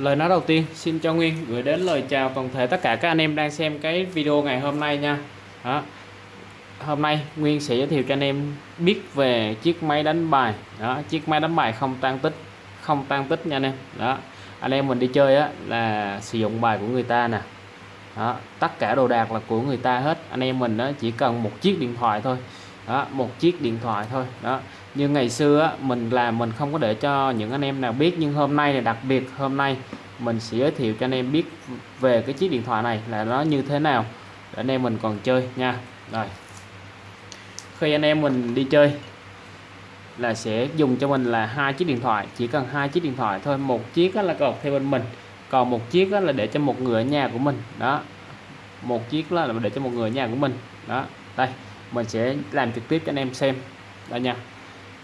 lời nói đầu tiên xin cho Nguyên gửi đến lời chào toàn thể tất cả các anh em đang xem cái video ngày hôm nay nha. Đó. hôm nay Nguyên sẽ giới thiệu cho anh em biết về chiếc máy đánh bài. Đó chiếc máy đánh bài không tan tích không tan tích nha anh em. Đó. Anh em mình đi chơi á là sử dụng bài của người ta nè. Đó, tất cả đồ đạc là của người ta hết. Anh em mình đó chỉ cần một chiếc điện thoại thôi đó một chiếc điện thoại thôi. Đó. Như ngày xưa á, mình làm mình không có để cho những anh em nào biết nhưng hôm nay là đặc biệt hôm nay mình sẽ giới thiệu cho anh em biết về cái chiếc điện thoại này là nó như thế nào. Để anh em mình còn chơi nha. Rồi. Khi anh em mình đi chơi là sẽ dùng cho mình là hai chiếc điện thoại chỉ cần hai chiếc điện thoại thôi. Một chiếc là cột theo bên mình còn một chiếc là để cho một người ở nhà của mình. Đó. Một chiếc là để cho một người ở nhà của mình. Đó. Đây mình sẽ làm trực tiếp cho anh em xem. Đây nha.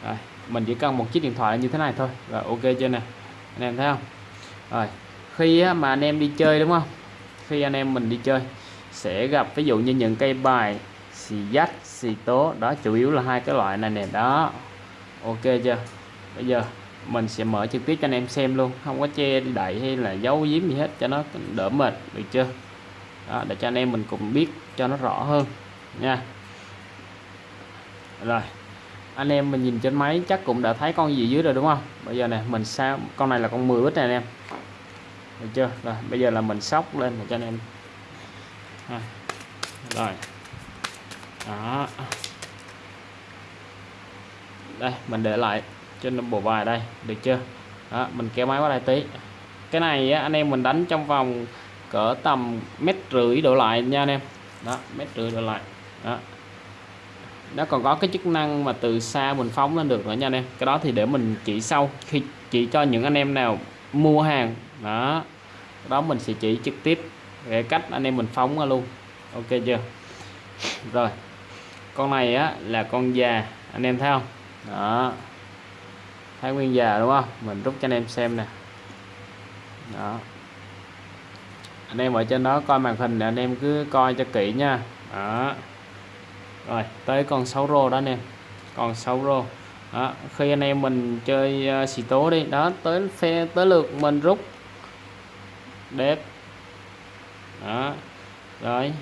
Rồi, mình chỉ cần một chiếc điện thoại như thế này thôi. Rồi ok chưa nè? Anh em thấy không? Rồi khi mà anh em đi chơi đúng không? Khi anh em mình đi chơi sẽ gặp ví dụ như những cây bài xì dách, xì tố. Đó chủ yếu là hai cái loại này nè. Đó. Ok chưa? Bây giờ mình sẽ mở trực tiếp cho anh em xem luôn. Không có che đậy hay là giấu giếm gì hết cho nó đỡ mệt. Được chưa? Đó, để cho anh em mình cùng biết cho nó rõ hơn nha rồi anh em mình nhìn trên máy chắc cũng đã thấy con gì dưới rồi đúng không? Bây giờ này mình sao con này là con 10 bít này anh em. Được chưa? Rồi bây giờ là mình sóc lên để cho anh em. Rồi. Đó. Đây mình để lại trên bộ bài đây được chưa? Đó, mình kéo máy qua đây tí. Cái này á, anh em mình đánh trong vòng cỡ tầm mét rưỡi đổ lại nha anh em. Đó mét rưỡi đổ lại. Đó nó còn có cái chức năng mà từ xa mình phóng lên được nữa nha anh em. Cái đó thì để mình chỉ sau khi chỉ cho những anh em nào mua hàng. Đó. Đó mình sẽ chỉ trực tiếp về cách anh em mình phóng ra luôn. Ok chưa? Rồi. Con này á là con già, anh em thấy không? Đó. Thấy nguyên già đúng không? Mình rút cho anh em xem nè. Đó. Anh em ở trên đó coi màn hình để anh em cứ coi cho kỹ nha. Đó rồi tới con 6 rô đó anh em. Còn 6 rô. Đó. khi anh em mình chơi uh, xì tố đi. Đó tới phe tới lượt mình rút. Đẹp. Đó rồi.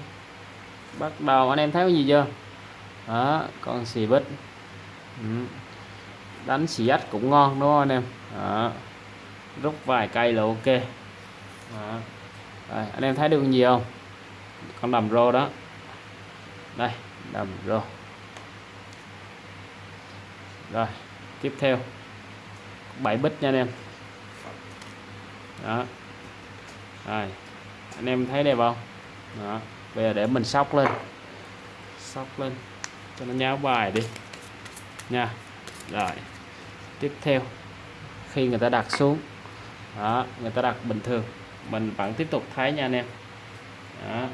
Bắt đầu anh em thấy cái gì chưa? Đó con xì bích. Ừ. đánh xì ách cũng ngon đúng không anh em? Đó. rút vài cây là ok. Đó. Rồi, anh em thấy được gì không? Con đầm rô đó. Đây đầm rô rồi, tiếp theo. 7 bít nha anh em. Đó. Rồi, anh em thấy đẹp không? Đó. Bây giờ để mình sóc lên. Sóc lên. Cho nó nháo bài đi. Nha. Rồi. Tiếp theo. Khi người ta đặt xuống. Đó, người ta đặt bình thường. Mình vẫn tiếp tục thấy nha anh em. Đó.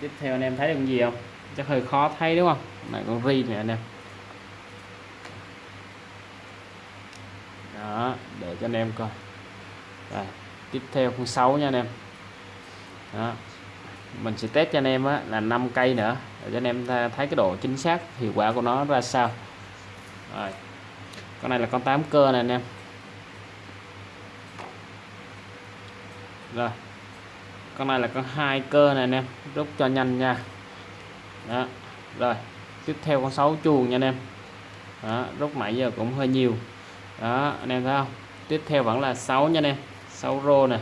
Tiếp theo anh em thấy được gì không? Chắc hơi khó thấy đúng không? Này con ri này anh em đó để cho anh em coi. Đây, tiếp theo con 6 nha anh em. Đó mình sẽ test cho anh em á, là 5 cây nữa để cho anh em thấy cái độ chính xác hiệu quả của nó ra sao. Rồi con này là con 8 cơ này anh em. Rồi con này là con hai cơ này anh em rút cho nhanh nha đó rồi tiếp theo con 6 chuồng nha anh em đó, rút mãi giờ cũng hơi nhiều đó anh em thấy không tiếp theo vẫn là 6 nha anh em 6 rô nè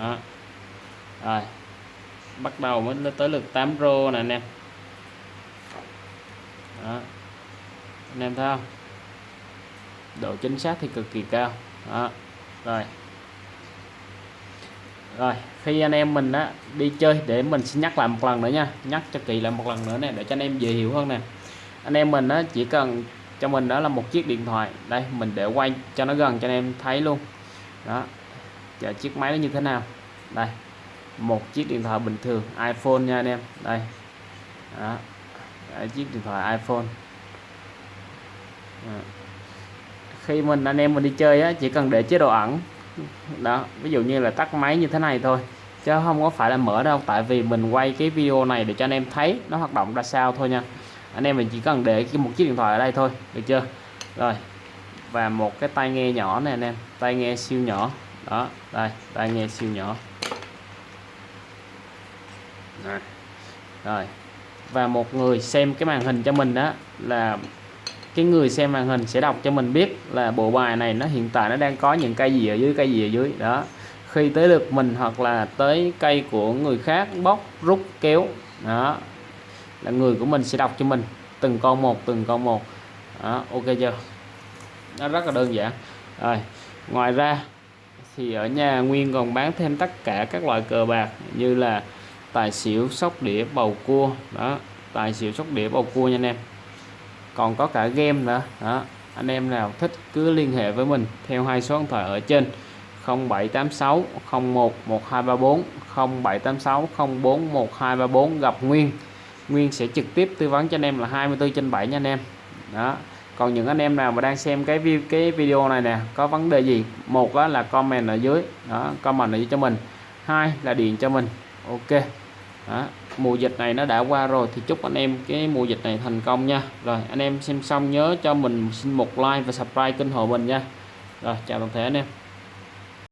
đó. rồi bắt đầu mới tới lượt 8 rô nè anh em đó. anh em thấy không độ chính xác thì cực kỳ cao đó. rồi rồi khi anh em mình á đi chơi để mình sẽ nhắc lại một lần nữa nha. Nhắc cho kỳ lại một lần nữa nè để cho anh em dễ hiểu hơn nè. Anh em mình á chỉ cần cho mình đó là một chiếc điện thoại. Đây mình để quay cho nó gần cho anh em thấy luôn. Đó giờ chiếc máy nó như thế nào? Đây một chiếc điện thoại bình thường iPhone nha anh em. Đây đó. Đấy, chiếc điện thoại iPhone. Đó. khi mình anh em mình đi chơi á chỉ cần để chế độ ẩn đó, ví dụ như là tắt máy như thế này thôi, chứ không có phải là mở đâu, tại vì mình quay cái video này để cho anh em thấy nó hoạt động ra sao thôi nha. Anh em mình chỉ cần để một chiếc điện thoại ở đây thôi, được chưa? Rồi, và một cái tai nghe nhỏ này anh em, tai nghe siêu nhỏ. Đó, đây, tai nghe siêu nhỏ. Rồi. rồi, và một người xem cái màn hình cho mình đó là cái người xem màn hình sẽ đọc cho mình biết là bộ bài này nó hiện tại nó đang có những cây gì ở dưới cây gì ở dưới. Đó. Khi tới được mình hoặc là tới cây của người khác bóc rút kéo đó là người của mình sẽ đọc cho mình từng con một từng con một. Đó, ok chưa? Nó rất là đơn giản. Rồi ngoài ra thì ở nhà Nguyên còn bán thêm tất cả các loại cờ bạc như là tài xỉu sóc đĩa bầu cua. Đó tài xỉu sóc đĩa bầu cua nha anh em còn có cả game nữa. Đó, anh em nào thích cứ liên hệ với mình theo hai số điện thoại ở trên 0786 01 1234 0786 04 1234 gặp Nguyên. Nguyên sẽ trực tiếp tư vấn cho anh em là 24 trên 7 nha anh em. Đó, còn những anh em nào mà đang xem cái view cái video này nè, có vấn đề gì, một đó là comment ở dưới, đó, comment ở dưới cho mình, hai là điện cho mình. Ok đó. mùa dịch này nó đã qua rồi thì chúc anh em cái mùa dịch này thành công nha rồi, anh em xem xong nhớ cho mình xin một like và subscribe kênh hộ mình nha rồi, chào toàn thể anh em